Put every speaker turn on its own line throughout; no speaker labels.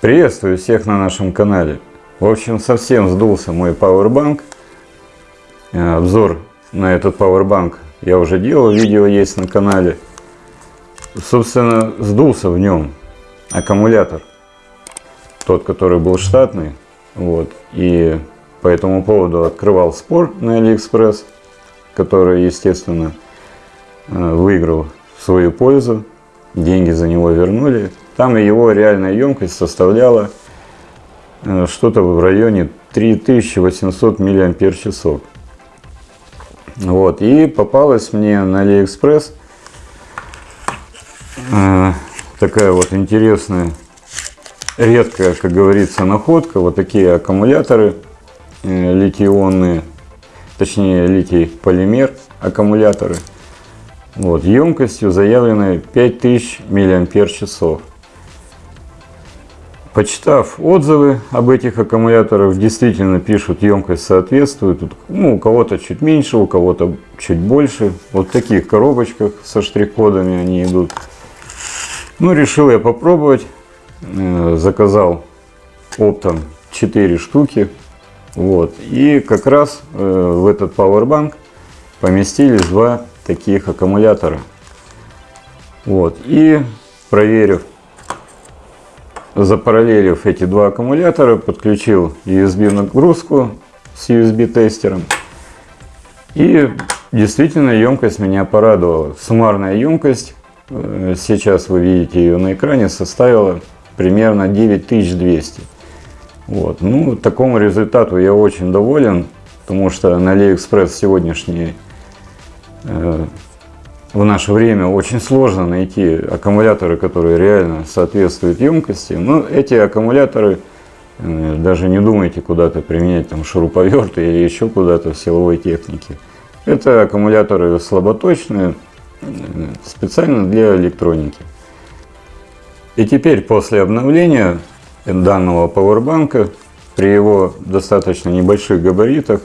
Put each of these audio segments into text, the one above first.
Приветствую всех на нашем канале. В общем, совсем сдулся мой пауэрбанк. Э, обзор на этот пауэрбанк я уже делал, видео есть на канале. Собственно, сдулся в нем аккумулятор. Тот, который был штатный. Вот. И по этому поводу открывал спор на Алиэкспресс, который, естественно, э, выиграл в свою пользу. Деньги за него вернули. Там его реальная емкость составляла э, что-то в районе 3800 мАч. Вот, и попалась мне на Алиэкспресс э, такая вот интересная, редкая, как говорится, находка. Вот такие аккумуляторы э, литий-ионные, точнее литий-полимер аккумуляторы. Вот, емкостью заявленной 5000 мАч. Почитав отзывы об этих аккумуляторах, действительно пишут, емкость соответствует. Ну, у кого-то чуть меньше, у кого-то чуть больше. Вот в таких коробочках со штрих-кодами они идут. Ну, решил я попробовать. Э, заказал оптом 4 штуки. Вот. И как раз э, в этот Powerbank поместились два таких аккумулятора. Вот. И проверив запараллелив эти два аккумулятора, подключил USB нагрузку с USB тестером. И действительно емкость меня порадовала. Суммарная емкость, э, сейчас вы видите ее на экране, составила примерно 9200. Вот. Ну, такому результату я очень доволен, потому что на AliExpress сегодняшний э, в наше время очень сложно найти аккумуляторы, которые реально соответствуют емкости. Но эти аккумуляторы, э, даже не думайте куда-то применять там шуруповерты или еще куда-то в силовой технике. Это аккумуляторы слаботочные, э, специально для электроники. И теперь после обновления данного пауэрбанка при его достаточно небольших габаритах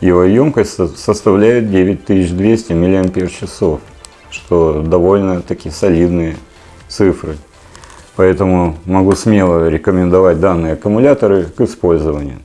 его емкость составляет 9200 мАч, что довольно-таки солидные цифры. Поэтому могу смело рекомендовать данные аккумуляторы к использованию.